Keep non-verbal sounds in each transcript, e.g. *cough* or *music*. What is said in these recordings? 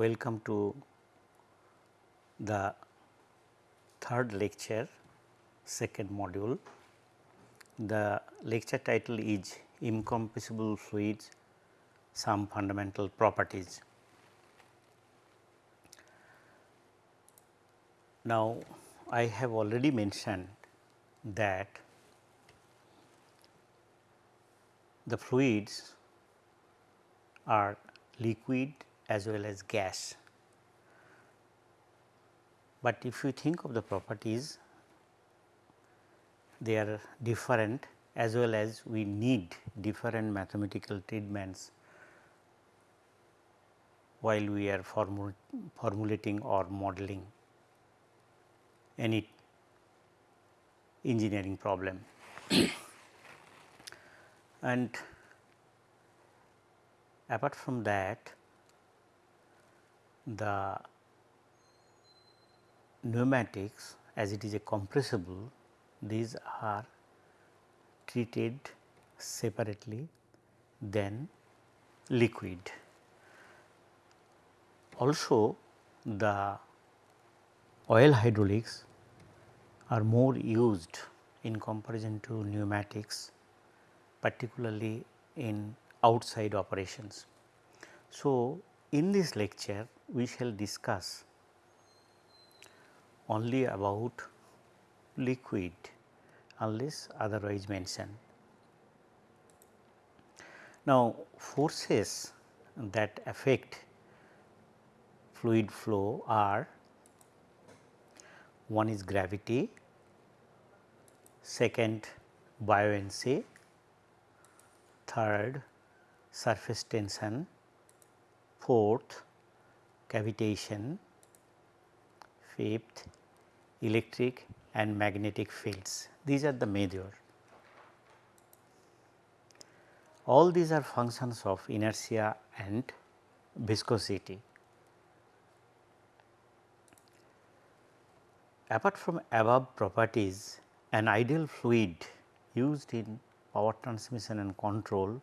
Welcome to the third lecture, second module. The lecture title is Incompressible Fluids, some fundamental properties. Now, I have already mentioned that the fluids are liquid as well as gas. But if you think of the properties, they are different as well as we need different mathematical treatments while we are formul formulating or modeling any engineering problem. *coughs* and apart from that the pneumatics as it is a compressible these are treated separately than liquid. Also the oil hydraulics are more used in comparison to pneumatics particularly in outside operations. So, in this lecture we shall discuss only about liquid unless otherwise mentioned. Now, forces that affect fluid flow are one is gravity, second buoyancy, third surface tension, fourth cavitation, fifth electric and magnetic fields. These are the major. All these are functions of inertia and viscosity. Apart from above properties, an ideal fluid used in power transmission and control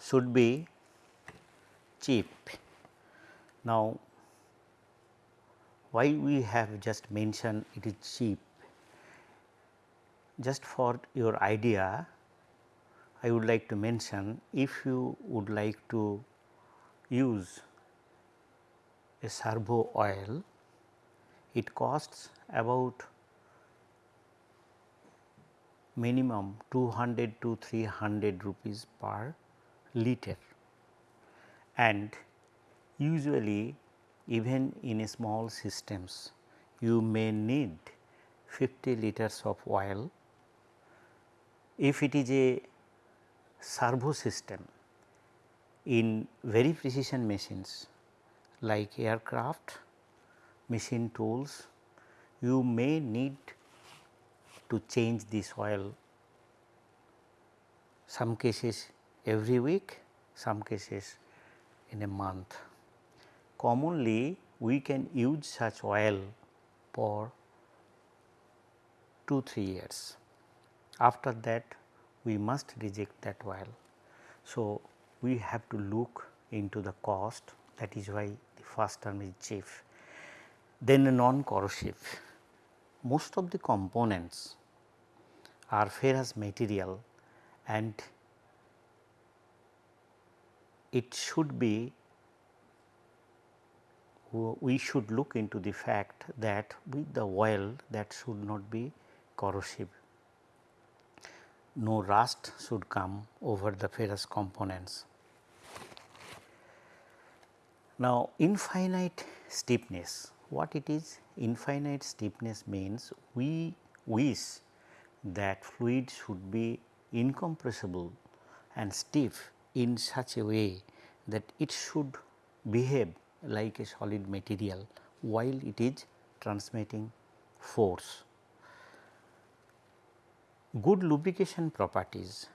should be cheap. Now, why we have just mentioned it is cheap? Just for your idea, I would like to mention if you would like to use a servo oil, it costs about minimum 200 to 300 rupees per liter and usually even in small systems you may need 50 liters of oil. If it is a servo system in very precision machines like aircraft, machine tools, you may need to change this oil some cases every week, some cases in a month. Commonly we can use such oil for 2 3 years. After that we must reject that oil. So, we have to look into the cost that is why the first term is cheap. Then non corrosive. Most of the components are ferrous material and it should be we should look into the fact that with the oil that should not be corrosive. No rust should come over the ferrous components. Now, infinite stiffness, what it is? Infinite stiffness means we wish that fluid should be incompressible and stiff in such a way that it should behave like a solid material while it is transmitting force. Good lubrication properties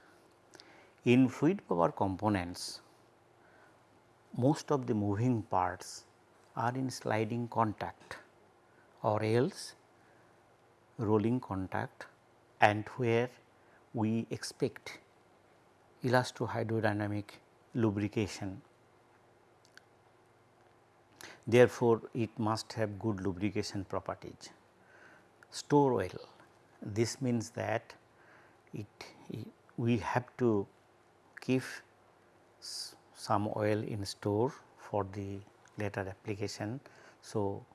in fluid power components most of the moving parts are in sliding contact or else rolling contact and where we expect elasto hydrodynamic lubrication therefore, it must have good lubrication properties. Store oil this means that it, it we have to keep some oil in store for the later application. So,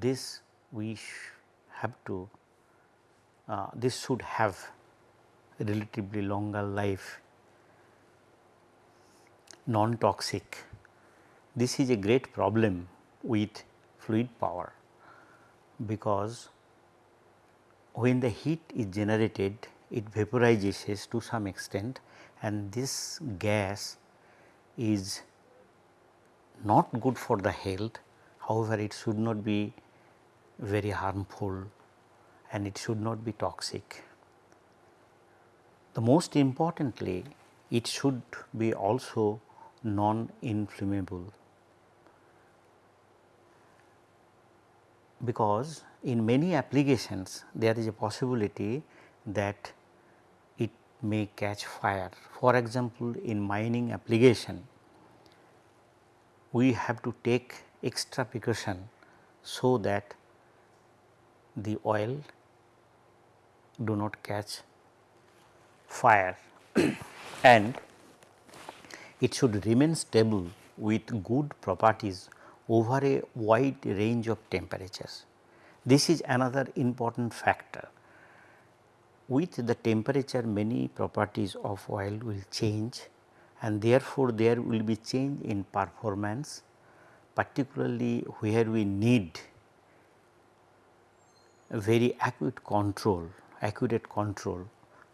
this we have to uh, this should have relatively longer life non toxic. This is a great problem with fluid power because when the heat is generated it vaporizes to some extent and this gas is not good for the health however, it should not be very harmful and it should not be toxic. The most importantly it should be also non-inflammable because in many applications there is a possibility that it may catch fire. For example, in mining application we have to take extra precaution so that the oil do not catch fire *coughs* and it should remain stable with good properties over a wide range of temperatures. This is another important factor. With the temperature many properties of oil will change and therefore, there will be change in performance particularly where we need very accurate control, accurate control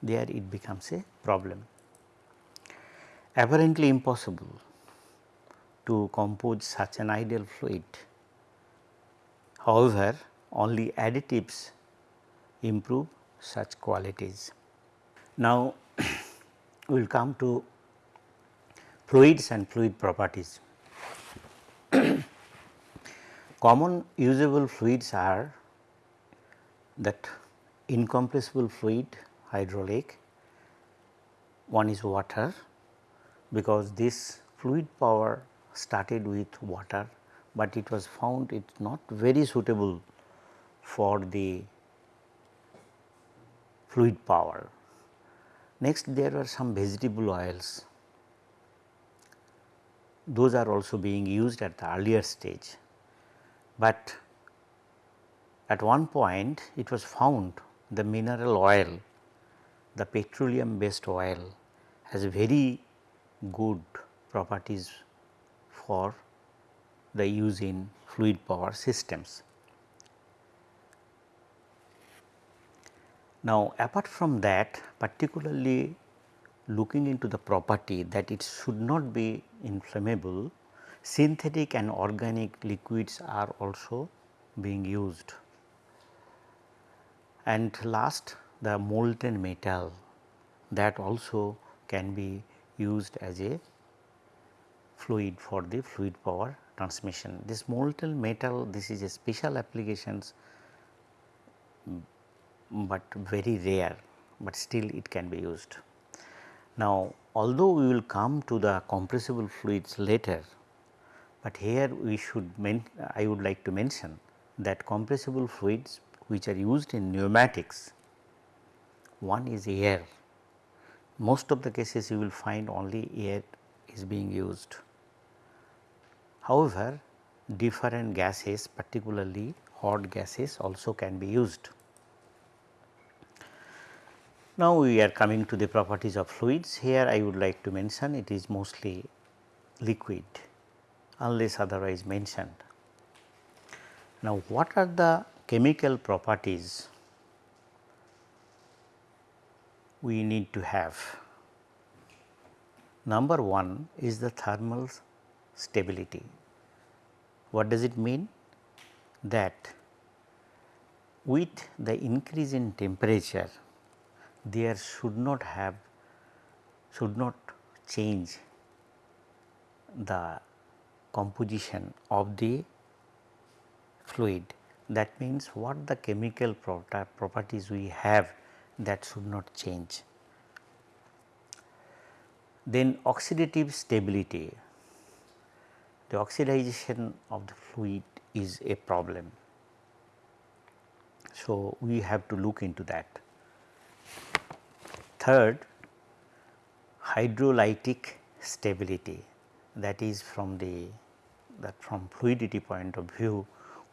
there it becomes a problem. Apparently impossible to compose such an ideal fluid. However, only additives improve such qualities. Now, *clears throat* we will come to fluids and fluid properties. *clears throat* Common usable fluids are that incompressible fluid hydraulic, one is water because this fluid power started with water, but it was found it not very suitable for the fluid power. Next there were some vegetable oils, those are also being used at the earlier stage, but at one point it was found the mineral oil, the petroleum based oil has very good properties for the use in fluid power systems. Now, apart from that particularly looking into the property that it should not be inflammable, synthetic and organic liquids are also being used. And last the molten metal that also can be used as a fluid for the fluid power transmission. This molten metal this is a special applications mm, but very rare, but still it can be used. Now, although we will come to the compressible fluids later, but here we should I would like to mention that compressible fluids which are used in pneumatics, one is air. Most of the cases you will find only air is being used. However, different gases particularly hot gases also can be used. Now, we are coming to the properties of fluids. Here I would like to mention it is mostly liquid unless otherwise mentioned. Now, what are the chemical properties we need to have? Number 1 is the thermal stability. What does it mean? That with the increase in temperature there should not have should not change the composition of the fluid. That means, what the chemical properties we have that should not change. Then oxidative stability the oxidization of the fluid is a problem. So, we have to look into that. Third, hydrolytic stability that is from the that from fluidity point of view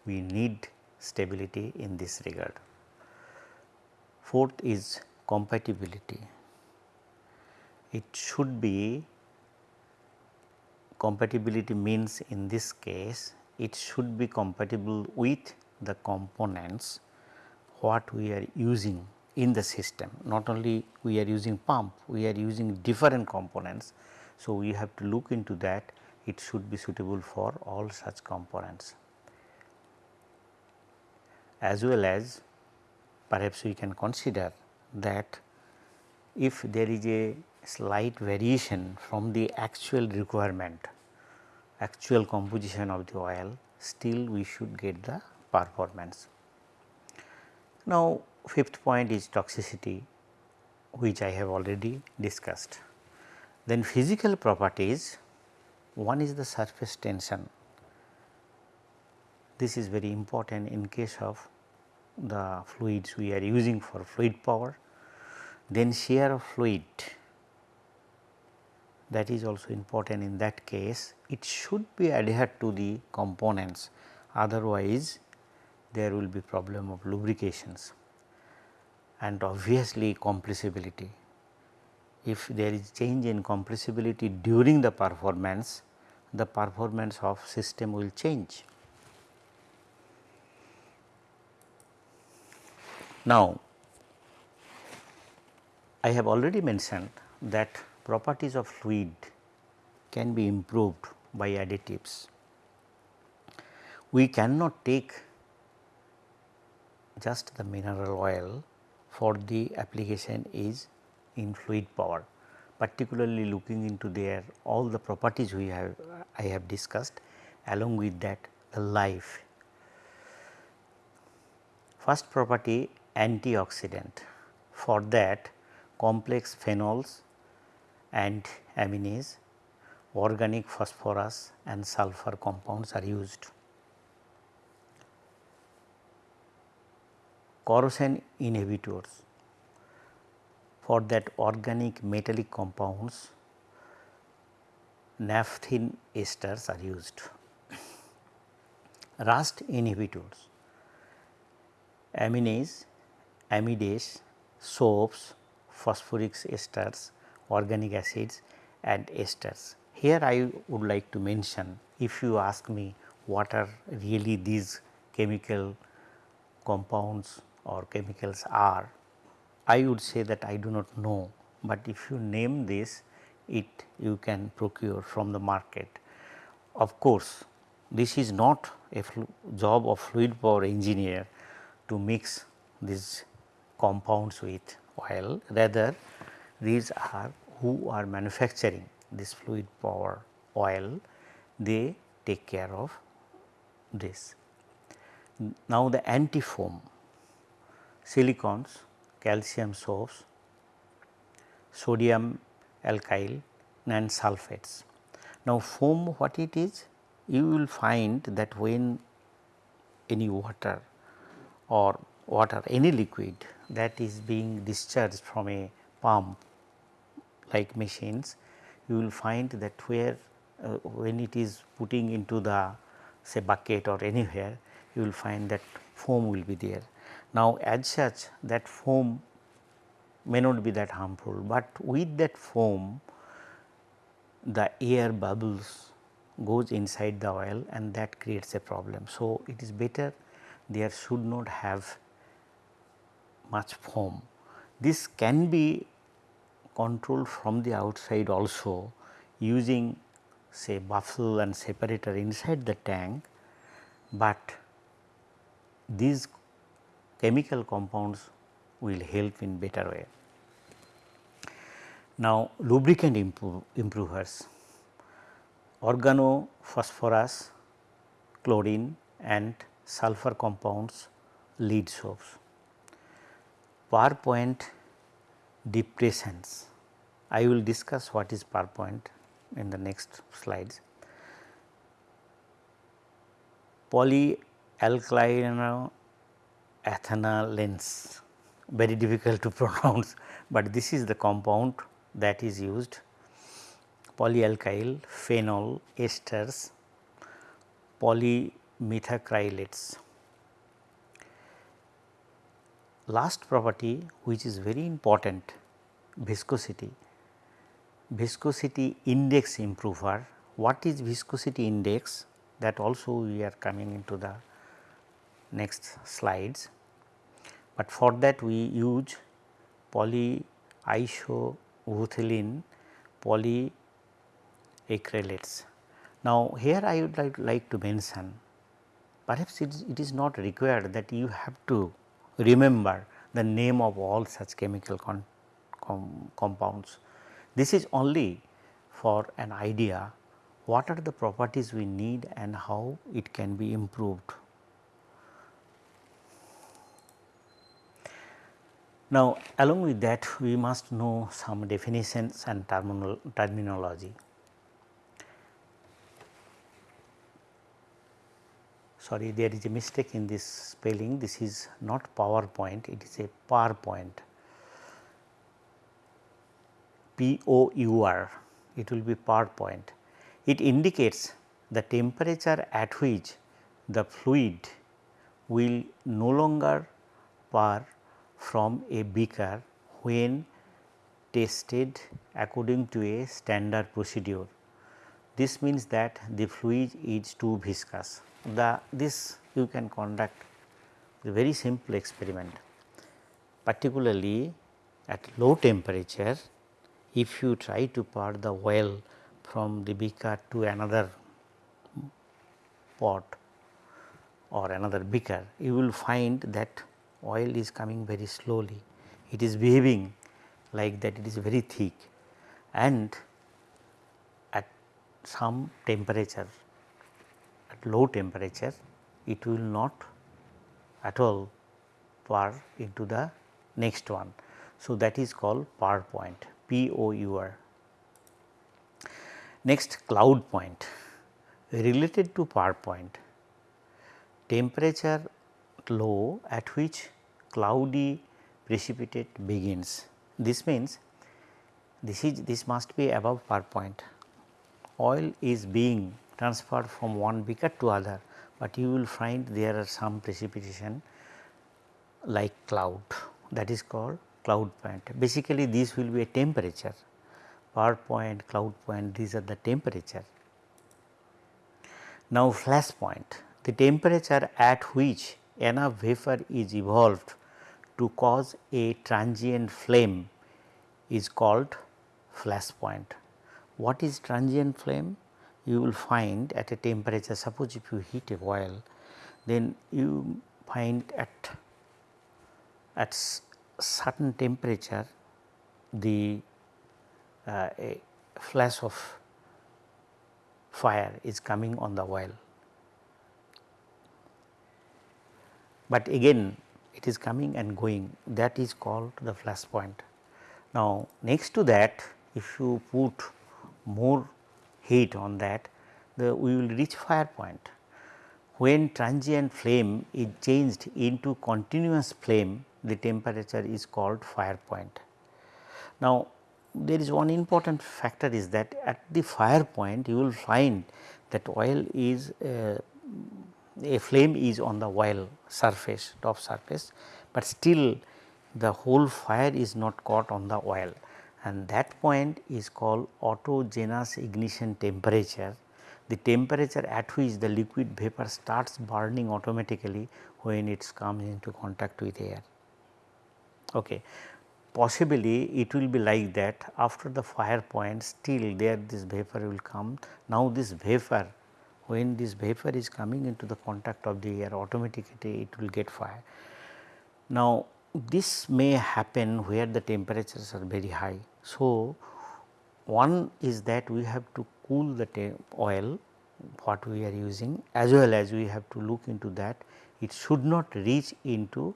we need stability in this regard. Fourth is compatibility. It should be compatibility means in this case it should be compatible with the components what we are using in the system. Not only we are using pump, we are using different components. So, we have to look into that it should be suitable for all such components. As well as perhaps we can consider that if there is a slight variation from the actual requirement, actual composition of the oil, still we should get the performance. Now, fifth point is toxicity which I have already discussed. Then physical properties, one is the surface tension. This is very important in case of the fluids we are using for fluid power. Then shear of fluid that is also important in that case it should be adhered to the components otherwise there will be problem of lubrications and obviously compressibility. If there is change in compressibility during the performance, the performance of system will change. Now, I have already mentioned that properties of fluid can be improved by additives. We cannot take just the mineral oil for the application is in fluid power particularly looking into their all the properties we have I have discussed along with that the life. First property antioxidant for that complex phenols and aminase organic phosphorus and sulfur compounds are used. corrosion inhibitors for that organic metallic compounds naphthalene esters are used. Rust inhibitors aminase, amidase, soaps, phosphoric esters, organic acids and esters. Here I would like to mention if you ask me what are really these chemical compounds or chemicals are, I would say that I do not know, but if you name this it you can procure from the market. Of course, this is not a job of fluid power engineer to mix these compounds with oil rather these are who are manufacturing this fluid power oil they take care of this. Now, the anti foam silicones, calcium soaps, sodium alkyl and sulfates. Now, foam what it is? You will find that when any water or water any liquid that is being discharged from a pump like machines, you will find that where uh, when it is putting into the say bucket or anywhere, you will find that foam will be there. Now, as such that foam may not be that harmful, but with that foam the air bubbles goes inside the oil and that creates a problem. So, it is better there should not have much foam. This can be controlled from the outside also using say baffle and separator inside the tank, but these chemical compounds will help in better way. Now, lubricant improve, improvers organophosphorus, chlorine and sulfur compounds lead soaps. Pour point depressions, I will discuss what is pour point in the next slides. polyalkyl ethanolense very difficult to *laughs* pronounce, but this is the compound that is used polyalkyl phenol esters polymethacrylates. Last property which is very important viscosity, viscosity index improver. What is viscosity index that also we are coming into the next slides, but for that we use polyisobutylene poly acrylates. Now, here I would like, like to mention perhaps it is, it is not required that you have to remember the name of all such chemical com compounds. This is only for an idea what are the properties we need and how it can be improved. Now, along with that we must know some definitions and terminal terminology. Sorry there is a mistake in this spelling this is not PowerPoint it is a pour point P O U R it will be pour point. It indicates the temperature at which the fluid will no longer pour from a beaker when tested according to a standard procedure. This means that the fluid is too viscous the this you can conduct a very simple experiment. Particularly at low temperature if you try to pour the oil from the beaker to another pot or another beaker you will find that oil is coming very slowly. It is behaving like that it is very thick. And at some temperature at low temperature it will not at all pour into the next one. So, that is called pour point P O U R. Next cloud point related to pour point temperature low at which cloudy precipitate begins. This means this is this must be above pour point oil is being transferred from one beaker to other, but you will find there are some precipitation like cloud that is called cloud point. Basically this will be a temperature pour point, cloud point these are the temperature. Now flash point the temperature at which enough vapor is evolved to cause a transient flame is called flash point. What is transient flame? You will find at a temperature suppose if you heat a oil then you find at at certain temperature the uh, a flash of fire is coming on the oil. But again it is coming and going that is called the flash point. Now next to that if you put more heat on that the we will reach fire point. When transient flame is changed into continuous flame the temperature is called fire point. Now there is one important factor is that at the fire point you will find that oil is uh, a flame is on the oil surface top surface, but still the whole fire is not caught on the oil and that point is called autogenous ignition temperature. The temperature at which the liquid vapor starts burning automatically when it comes into contact with air. Okay. Possibly it will be like that after the fire point still there this vapor will come. Now this vapor when this vapor is coming into the contact of the air automatically it will get fire. Now this may happen where the temperatures are very high. So, one is that we have to cool the oil what we are using as well as we have to look into that it should not reach into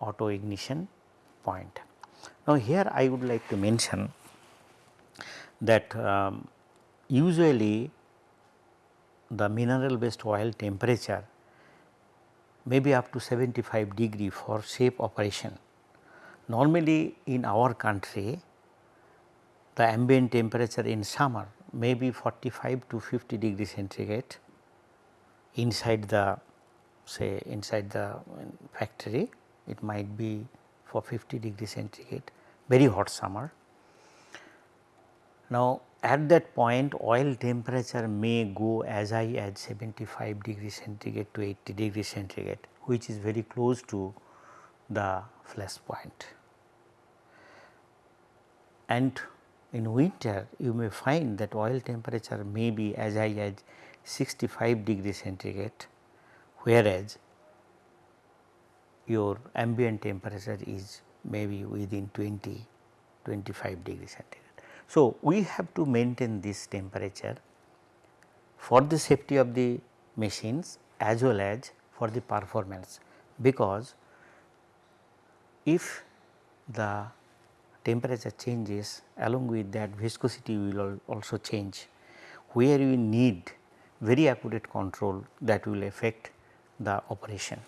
auto ignition point. Now, here I would like to mention that um, usually the mineral based oil temperature may be up to 75 degree for safe operation. Normally in our country the ambient temperature in summer may be 45 to 50 degree centigrade inside the say inside the um, factory it might be for 50 degree centigrade very hot summer. Now at that point oil temperature may go as high as 75 degree centigrade to 80 degree centigrade which is very close to the flash point. And in winter you may find that oil temperature may be as high as 65 degree centigrade whereas your ambient temperature is maybe within 20 25 degree centigrade. So, we have to maintain this temperature for the safety of the machines as well as for the performance because if the temperature changes along with that viscosity will also change where we need very accurate control that will affect the operation.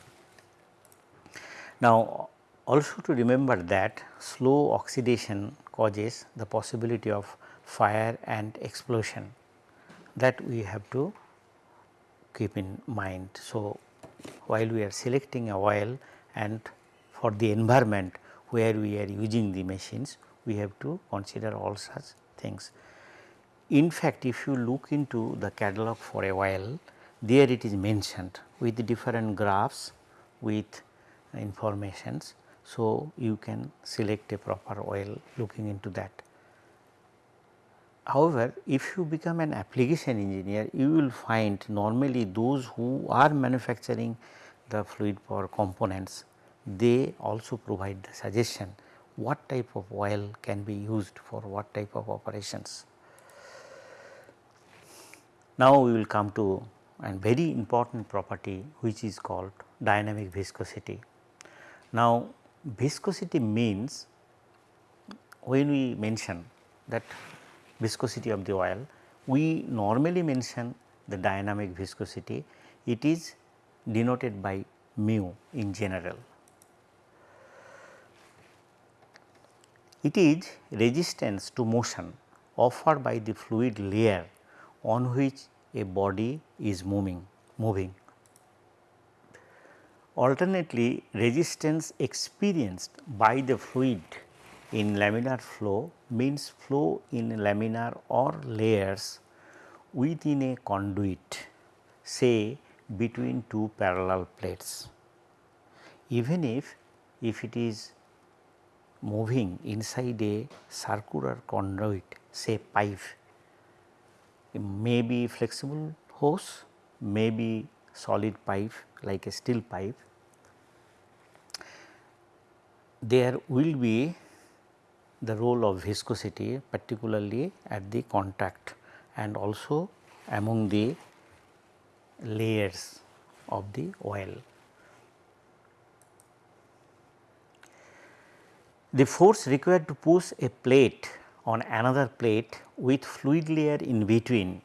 Now also to remember that slow oxidation causes the possibility of fire and explosion that we have to keep in mind. So, while we are selecting a oil and for the environment where we are using the machines we have to consider all such things. In fact, if you look into the catalog for a while there it is mentioned with different graphs with informations so, you can select a proper oil looking into that. However, if you become an application engineer, you will find normally those who are manufacturing the fluid power components, they also provide the suggestion what type of oil can be used for what type of operations. Now, we will come to a very important property which is called dynamic viscosity. Now, viscosity means when we mention that viscosity of the oil, we normally mention the dynamic viscosity, it is denoted by mu in general. It is resistance to motion offered by the fluid layer on which a body is moving, moving Alternately, resistance experienced by the fluid in laminar flow means flow in laminar or layers within a conduit say between two parallel plates. Even if, if it is moving inside a circular conduit say pipe, may be flexible hose, may be solid pipe like a steel pipe, there will be the role of viscosity particularly at the contact and also among the layers of the oil. The force required to push a plate on another plate with fluid layer in between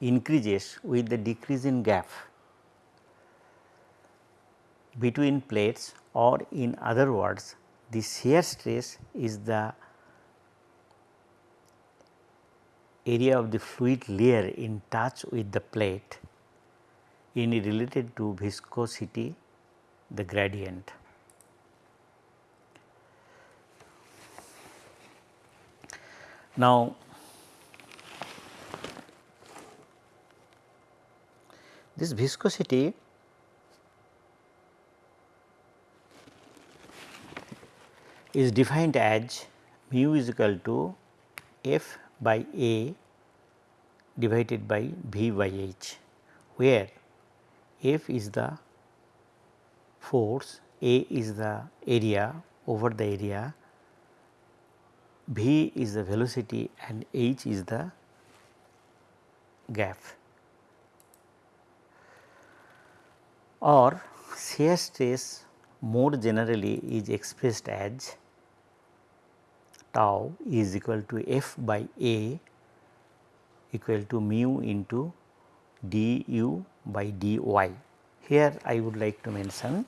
increases with the decrease in gap between plates or in other words the shear stress is the area of the fluid layer in touch with the plate in related to viscosity the gradient. Now, this viscosity is defined as mu is equal to F by A divided by V by H, where F is the force, A is the area over the area, V is the velocity and H is the gap. Or shear stress more generally is expressed as tau is equal to f by a equal to mu into du by dy. Here I would like to mention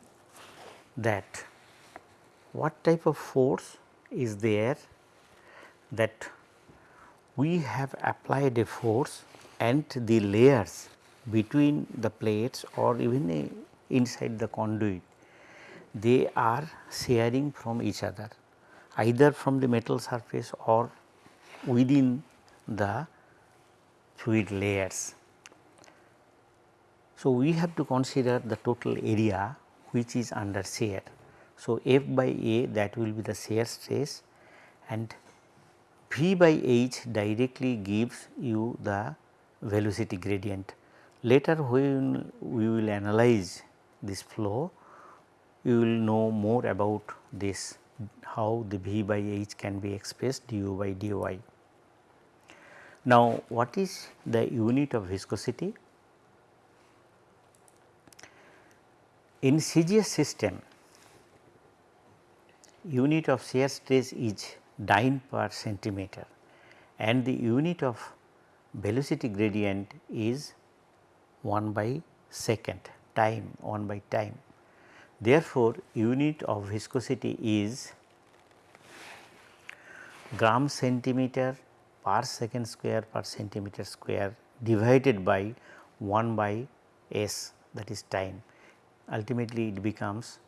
that what type of force is there that we have applied a force and the layers between the plates or even inside the conduit they are sharing from each other either from the metal surface or within the fluid layers. So, we have to consider the total area which is under shear. So, F by A that will be the shear stress and V by H directly gives you the velocity gradient. Later when we will analyze this flow, you will know more about this how the V by H can be expressed du by dy. Now, what is the unit of viscosity? In CGS system, unit of shear stress is dyne per centimeter and the unit of velocity gradient is 1 by second time 1 by time. Therefore, unit of viscosity is gram centimeter per second square per centimeter square divided by 1 by s that is time. Ultimately, it becomes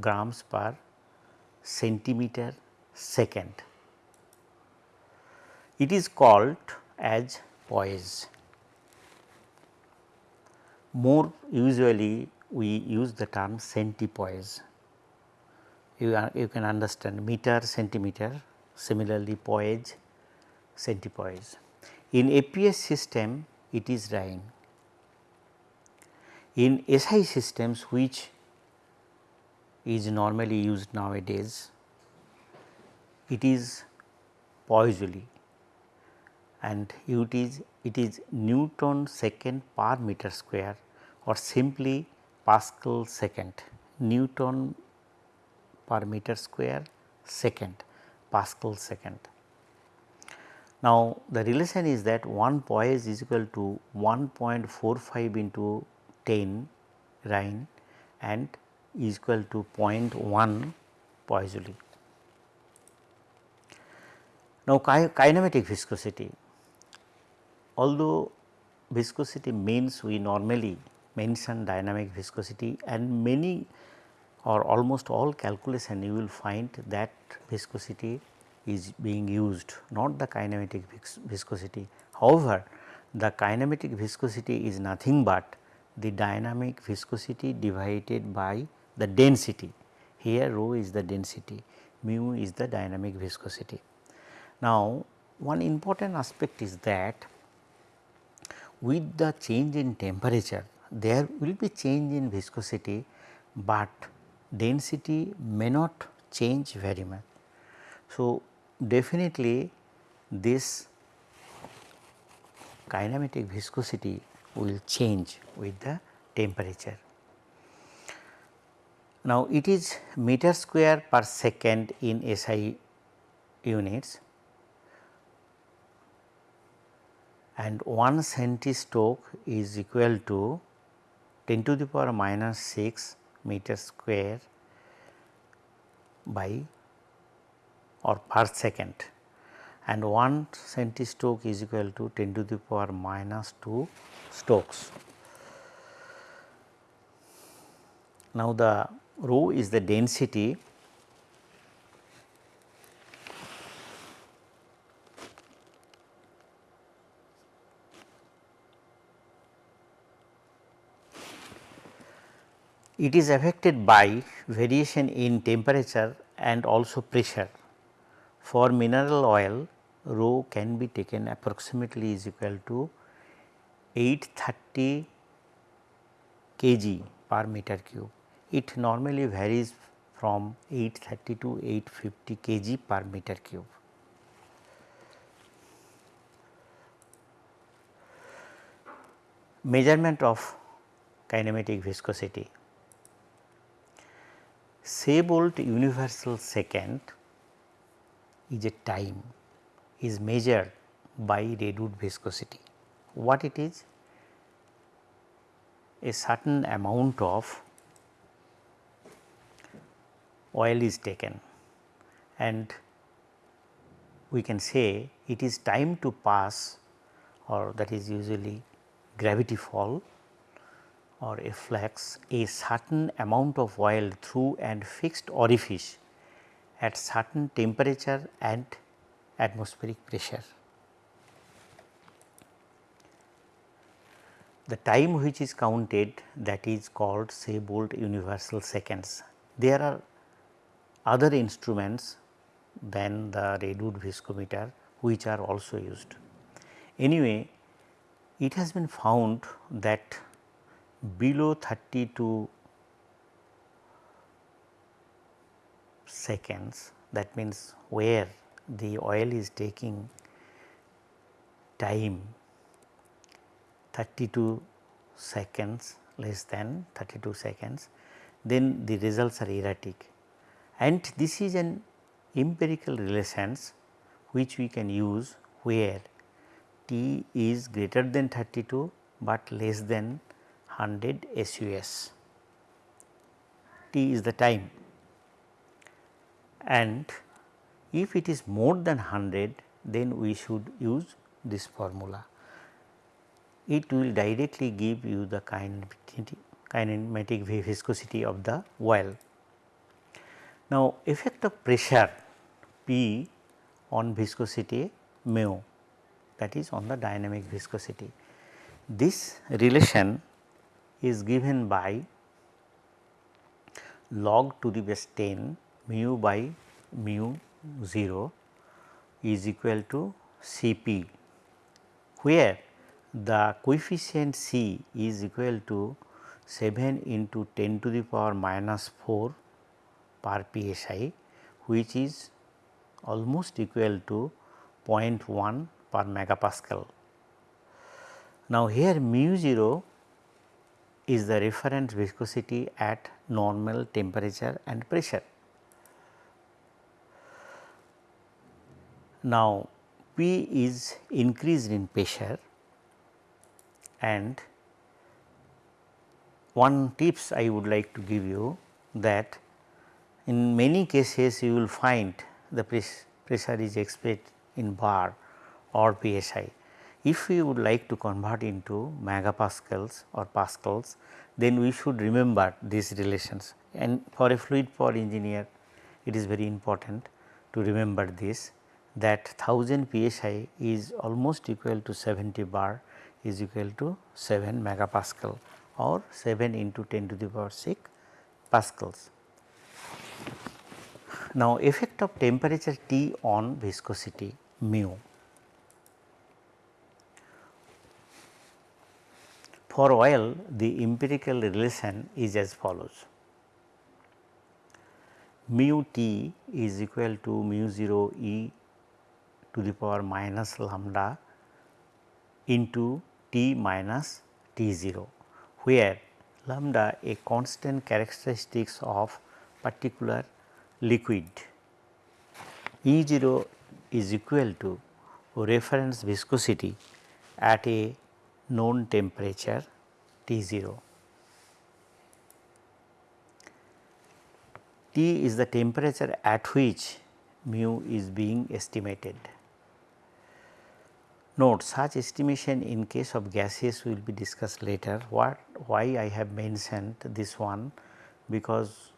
grams per centimeter second. It is called as poise. More usually we use the term centipoise. You, are, you can understand meter centimeter similarly poise centipoise. In APS system it is dyne. In SI systems which is normally used nowadays it is Poiseuille and it is it is Newton second per meter square or simply Pascal second Newton per meter square second Pascal second. Now, the relation is that 1 poise is equal to 1.45 into 10 reyn and is equal to 0.1 Poiseuille. Now, kinematic viscosity although viscosity means we normally mention dynamic viscosity and many or almost all calculation you will find that viscosity is being used not the kinematic viscosity. However, the kinematic viscosity is nothing but the dynamic viscosity divided by the density. Here rho is the density, mu is the dynamic viscosity. Now, one important aspect is that with the change in temperature there will be change in viscosity, but density may not change very much. So, definitely this kinematic viscosity will change with the temperature. Now, it is meter square per second in SI units and 1 centistoke is equal to 10 to the power minus 6 meter square by or per second and 1 centistoke is equal to 10 to the power minus 2 stokes. Now, the rho is the density it is affected by variation in temperature and also pressure. For mineral oil rho can be taken approximately is equal to 830 kg per meter cube. It normally varies from 830 to 850 kg per meter cube. Measurement of kinematic viscosity. Saybolt universal second is a time is measured by Redwood viscosity. What it is? a certain amount of oil is taken and we can say it is time to pass or that is usually gravity fall or a flux a certain amount of oil through and fixed orifice at certain temperature and atmospheric pressure. The time which is counted that is called Saybolt universal seconds. There are other instruments than the Redwood viscometer which are also used. Anyway, it has been found that below 32 seconds that means where the oil is taking time 32 seconds less than 32 seconds then the results are erratic. And this is an empirical relations which we can use where T is greater than 32, but less than 100 SUS. T is the time and if it is more than 100 then we should use this formula. It will directly give you the kinematic viscosity of the oil. Now, effect of pressure P on viscosity mu that is on the dynamic viscosity. This relation is given by log to the base 10 mu by mu 0 is equal to C p where the coefficient C is equal to 7 into 10 to the power minus 4 per psi which is almost equal to 0.1 per megapascal. Now, here mu 0 is the reference viscosity at normal temperature and pressure. Now, P is increased in pressure and one tips I would like to give you that in many cases you will find the pressure is expressed in bar or psi. If we would like to convert into megapascals or pascals then we should remember these relations and for a fluid power engineer it is very important to remember this that 1000 psi is almost equal to 70 bar is equal to 7 megapascal or 7 into 10 to the power 6 pascals. Now, effect of temperature T on viscosity mu. For oil the empirical relation is as follows. Mu T is equal to mu 0 E to the power minus lambda into T minus T 0 where lambda a constant characteristics of particular liquid. E 0 is equal to reference viscosity at a known temperature T 0. T is the temperature at which mu is being estimated. Note such estimation in case of gases will be discussed later. What why I have mentioned this one because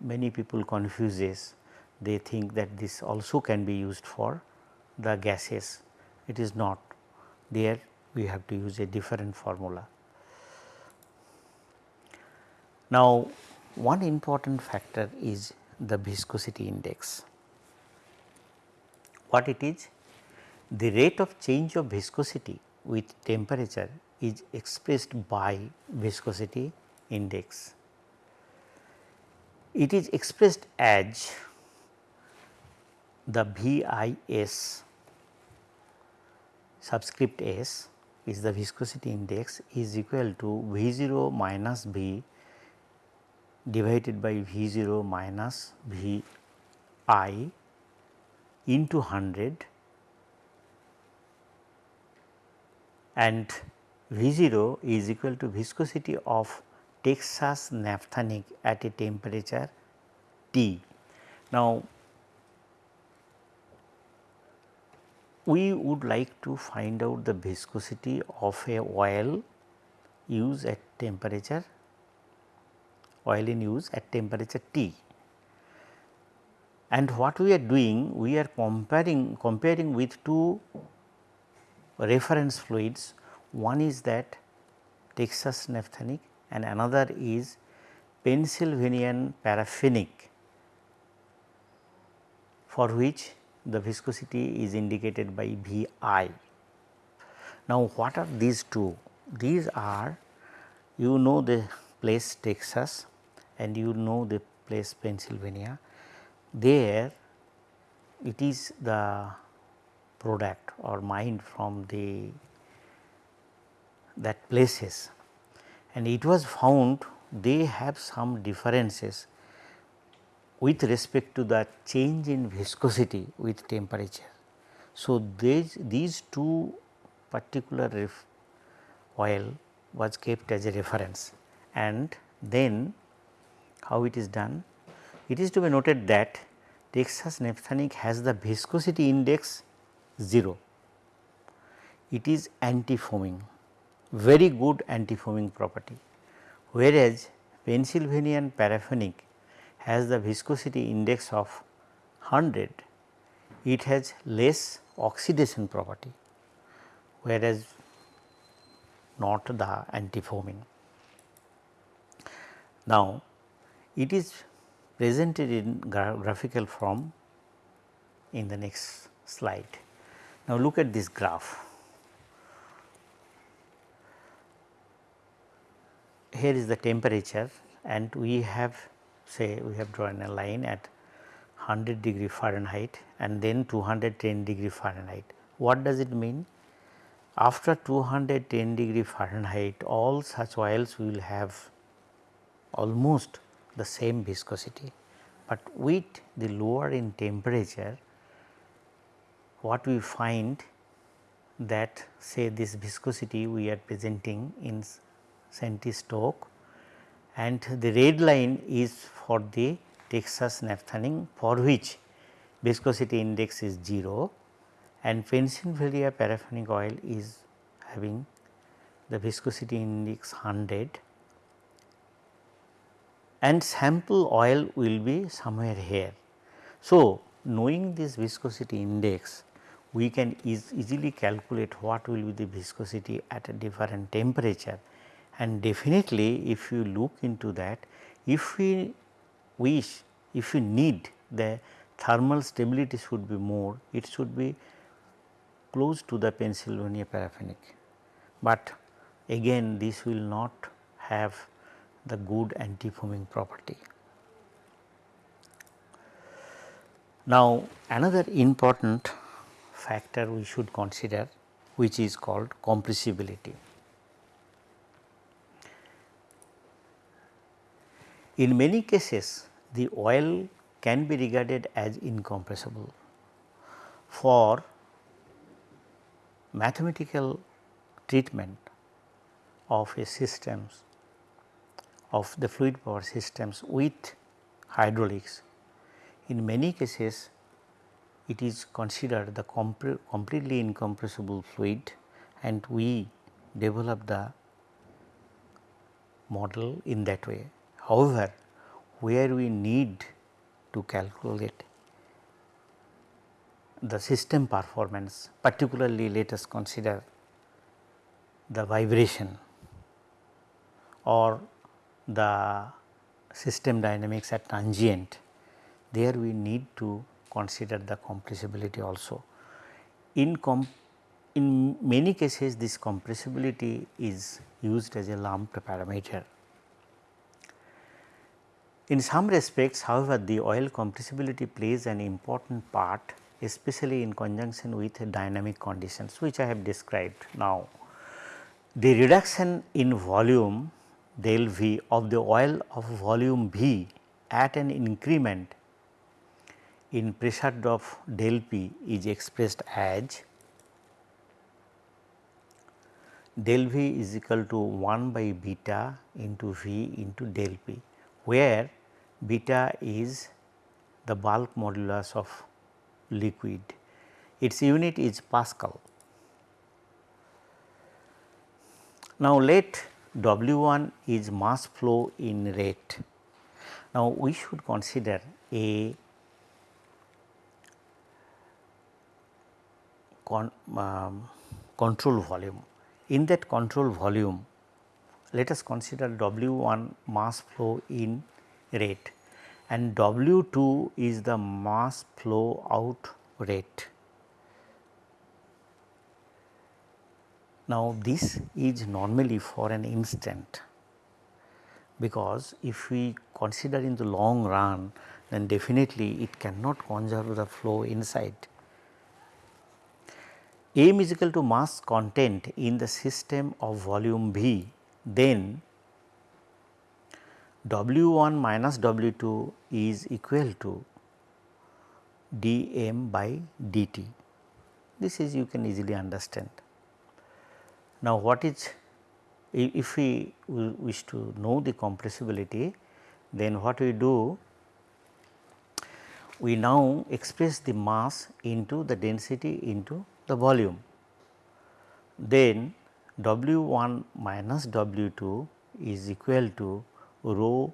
many people confuses they think that this also can be used for the gases it is not there we have to use a different formula. Now, one important factor is the viscosity index. What it is? The rate of change of viscosity with temperature is expressed by viscosity index. It is expressed as the VIS subscript S is the viscosity index is equal to V 0 minus V divided by V 0 minus V i into 100 and V 0 is equal to viscosity of Texas naphthenic at a temperature T. Now, we would like to find out the viscosity of a oil used at temperature oil in use at temperature T. And what we are doing we are comparing comparing with two reference fluids one is that Texas naphthenic and another is Pennsylvanian paraffinic for which the viscosity is indicated by V i. Now, what are these two? These are you know the place Texas and you know the place Pennsylvania. There it is the product or mined from the that places and it was found they have some differences with respect to the change in viscosity with temperature. So, these, these two particular oil was kept as a reference and then how it is done? It is to be noted that Texas naphthenic has the viscosity index 0. It is anti-foaming, very good anti-foaming property, whereas Pennsylvanian paraffinic has the viscosity index of 100, it has less oxidation property, whereas not the anti-foaming. Now, it is presented in gra graphical form in the next slide. Now, look at this graph. Here is the temperature and we have say we have drawn a line at 100 degree Fahrenheit and then 210 degree Fahrenheit. What does it mean? After 210 degree Fahrenheit all such oils will have almost the same viscosity, but with the lower in temperature what we find that say this viscosity we are presenting in centi-Stokes and the red line is for the Texas naphthenic for which viscosity index is 0 and Pennsylvania paraffinic oil is having the viscosity index 100 and sample oil will be somewhere here. So, knowing this viscosity index we can easily calculate what will be the viscosity at a different temperature and definitely if you look into that if we wish if we need the thermal stability should be more it should be close to the Pennsylvania paraffinic, but again this will not have the good anti-foaming property. Now, another important factor we should consider which is called compressibility. In many cases the oil can be regarded as incompressible. For mathematical treatment of a systems of the fluid power systems with hydraulics. In many cases it is considered the completely incompressible fluid and we develop the model in that way. However, where we need to calculate the system performance particularly let us consider the vibration or the system dynamics at transient, there we need to consider the compressibility also. In, in many cases this compressibility is used as a lumped parameter. In some respects however, the oil compressibility plays an important part especially in conjunction with dynamic conditions which I have described now. The reduction in volume del V of the oil of volume V at an increment in pressure drop del P is expressed as del V is equal to 1 by beta into V into del P, where beta is the bulk modulus of liquid. Its unit is Pascal. Now, let W 1 is mass flow in rate. Now, we should consider a con, um, control volume. In that control volume, let us consider W 1 mass flow in rate and W 2 is the mass flow out rate. Now, this is normally for an instant because if we consider in the long run then definitely it cannot conserve the flow inside. M is equal to mass content in the system of volume V, then W 1 minus W 2 is equal to d m by dt. This is you can easily understand. Now, what is if we wish to know the compressibility then what we do we now express the mass into the density into the volume. Then W 1 minus W 2 is equal to rho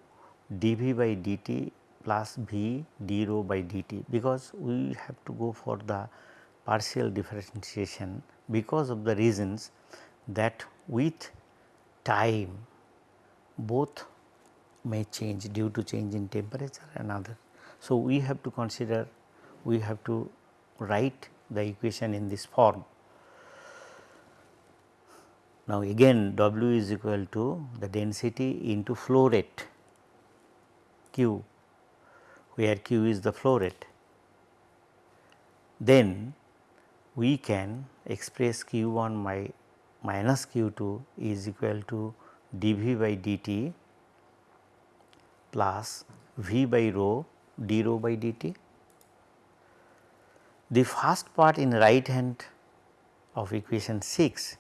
dV by dt plus V d rho by dt because we have to go for the partial differentiation because of the reasons that with time both may change due to change in temperature and other. So, we have to consider we have to write the equation in this form. Now, again W is equal to the density into flow rate Q where Q is the flow rate. Then we can express Q 1 my minus q 2 is equal to dV by dt plus V by rho d rho by dt. The first part in right hand of equation 6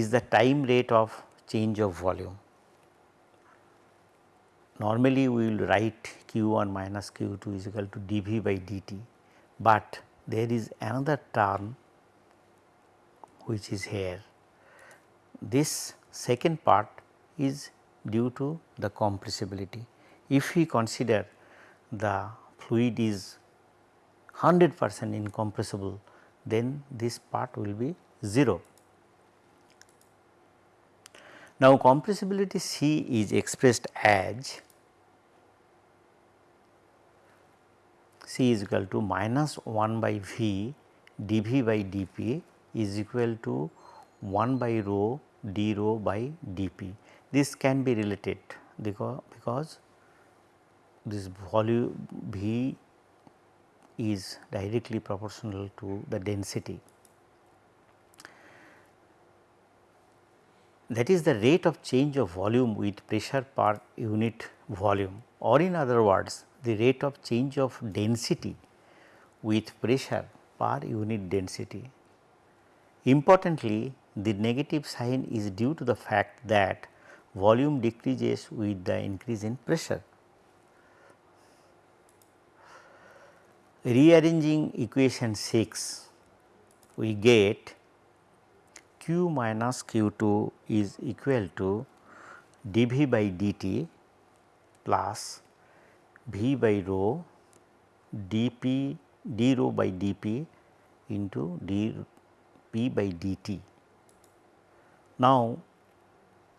is the time rate of change of volume. Normally we will write q 1 minus q 2 is equal to dV by dt, but there is another term which is here this second part is due to the compressibility. If we consider the fluid is 100 percent incompressible, then this part will be 0. Now, compressibility C is expressed as C is equal to minus 1 by V dV by dP is equal to 1 by rho d rho by dP. This can be related because, because this volume V is directly proportional to the density. That is the rate of change of volume with pressure per unit volume or in other words the rate of change of density with pressure per unit density. Importantly, the negative sign is due to the fact that volume decreases with the increase in pressure. Rearranging equation 6, we get q minus q 2 is equal to dV by dt plus V by rho dP d rho by dP into dP by dt. Now,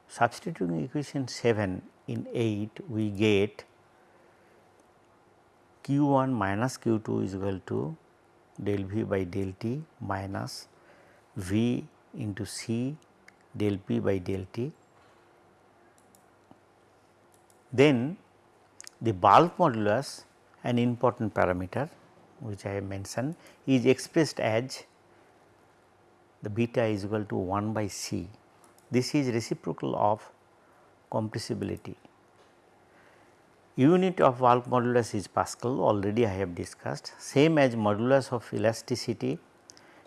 substituting equation 7 in 8 we get q 1 minus q 2 is equal to del v by del t minus v into c del p by del t. Then the bulk modulus an important parameter which I have mentioned is expressed as the beta is equal to 1 by c this is reciprocal of compressibility. Unit of bulk modulus is Pascal already I have discussed same as modulus of elasticity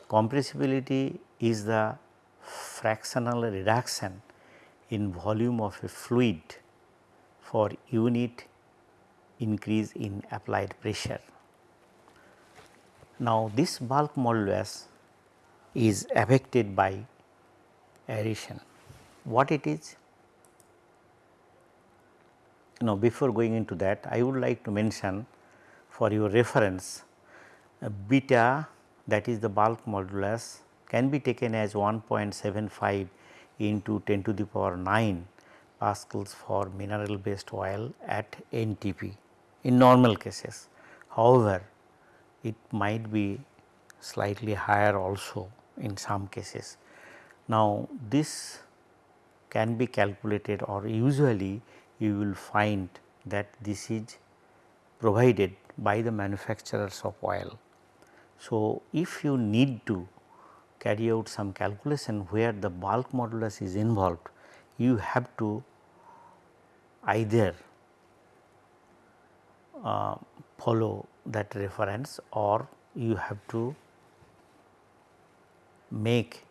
compressibility is the fractional reduction in volume of a fluid for unit increase in applied pressure. Now, this bulk modulus is affected by aeration. What it is? Now, before going into that I would like to mention for your reference beta that is the bulk modulus can be taken as 1.75 into 10 to the power 9 pascals for mineral based oil at NTP in normal cases. However, it might be slightly higher also in some cases. Now, this can be calculated or usually you will find that this is provided by the manufacturers of oil. So, if you need to carry out some calculation where the bulk modulus is involved, you have to either uh, follow that reference or you have to make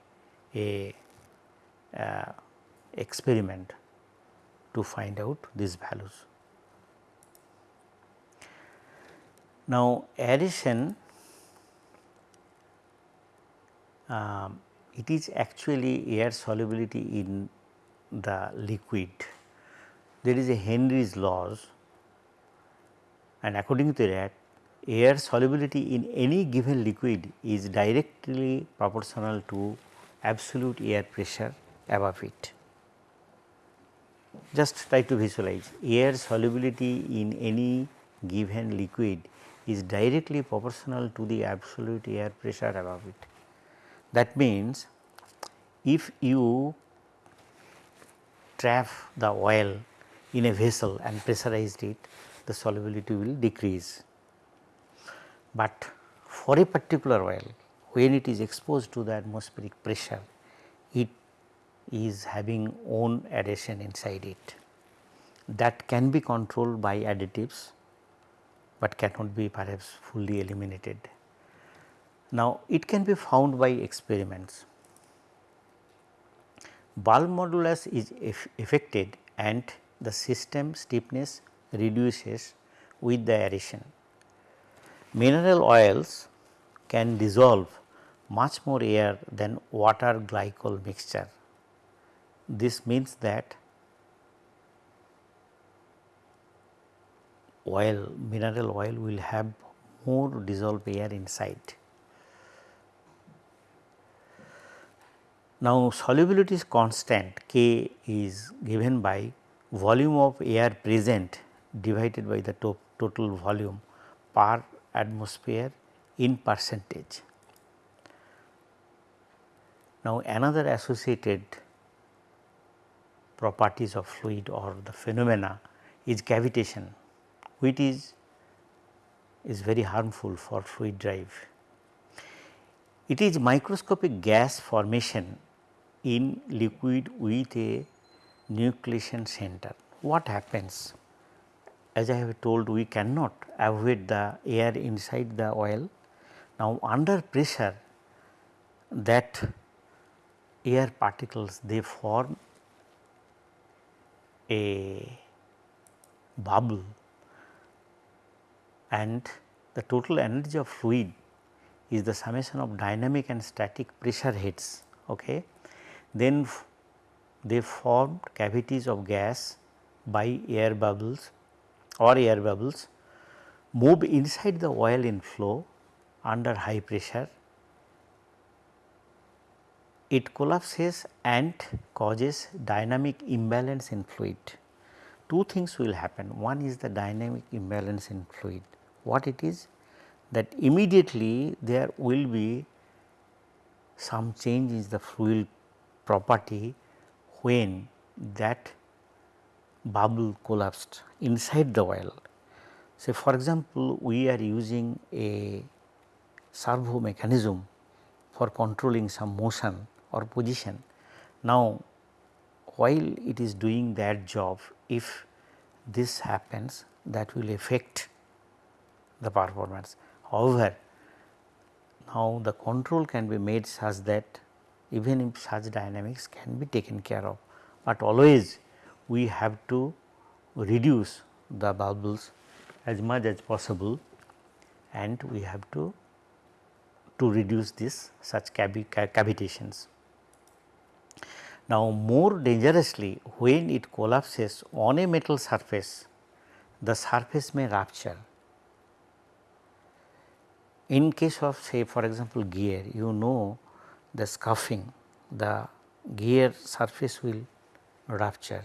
a uh, experiment to find out these values. Now, aeration um, it is actually air solubility in the liquid. There is a Henry's laws and according to that air solubility in any given liquid is directly proportional to absolute air pressure above it. Just try to visualize air solubility in any given liquid is directly proportional to the absolute air pressure above it. That means, if you trap the oil in a vessel and pressurized it, the solubility will decrease. But for a particular oil, when it is exposed to the atmospheric pressure, it is having own adhesion inside it. That can be controlled by additives, but cannot be perhaps fully eliminated. Now, it can be found by experiments. Bulk modulus is affected and the system stiffness reduces with the aeration. Mineral oils can dissolve much more air than water glycol mixture. This means that oil mineral oil will have more dissolved air inside. Now, solubility is constant K is given by volume of air present divided by the to total volume per atmosphere in percentage. Now, another associated properties of fluid or the phenomena is cavitation which is is very harmful for fluid drive. It is microscopic gas formation in liquid with a nucleation center. What happens? As I have told we cannot avoid the air inside the oil. Now, under pressure that air particles they form a bubble and the total energy of fluid is the summation of dynamic and static pressure heads. Okay then they formed cavities of gas by air bubbles or air bubbles move inside the oil in flow under high pressure. It collapses and causes dynamic imbalance in fluid. Two things will happen. One is the dynamic imbalance in fluid. What it is? That immediately there will be some change in the fluid property when that bubble collapsed inside the oil. Say for example, we are using a servo mechanism for controlling some motion or position. Now, while it is doing that job, if this happens that will affect the performance. However, now the control can be made such that even if such dynamics can be taken care of, but always we have to reduce the bubbles as much as possible and we have to to reduce this such cavitations. Now, more dangerously when it collapses on a metal surface, the surface may rupture. In case of say for example, gear you know the scuffing the gear surface will rupture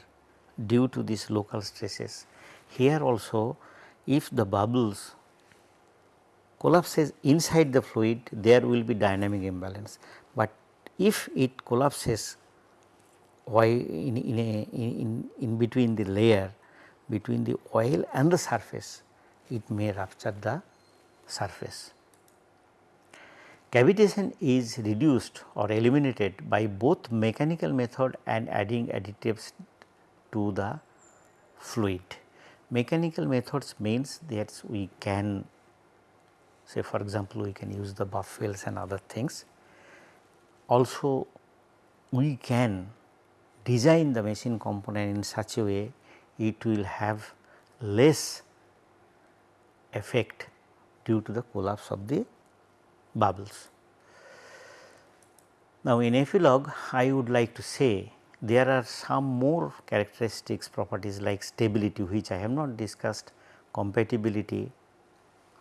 due to these local stresses. Here also if the bubbles collapses inside the fluid there will be dynamic imbalance, but if it collapses why in, in, a, in, in between the layer between the oil and the surface it may rupture the surface. Cavitation is reduced or eliminated by both mechanical method and adding additives to the fluid. Mechanical methods means that we can say for example, we can use the buff and other things. Also we can design the machine component in such a way it will have less effect due to the collapse of the bubbles. Now, in epilogue I would like to say there are some more characteristics properties like stability which I have not discussed, compatibility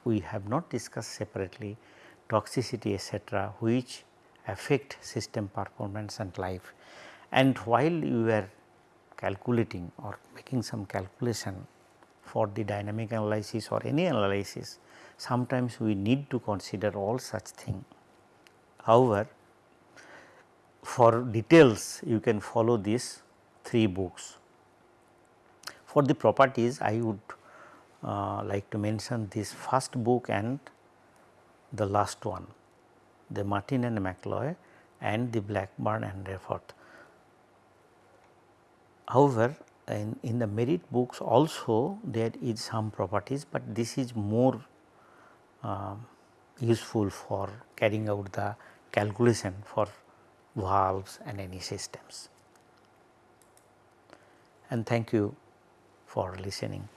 we have not discussed separately, toxicity etc., which affect system performance and life and while you are calculating or making some calculation for the dynamic analysis or any analysis, sometimes we need to consider all such thing. However, for details you can follow these 3 books. For the properties I would uh, like to mention this first book and the last one, the Martin and McCloy and the Blackburn and Reethof. However, in, in the Merritt books also there is some properties, but this is more Um, useful for carrying out the calculation for valves and any systems. And thank you for listening.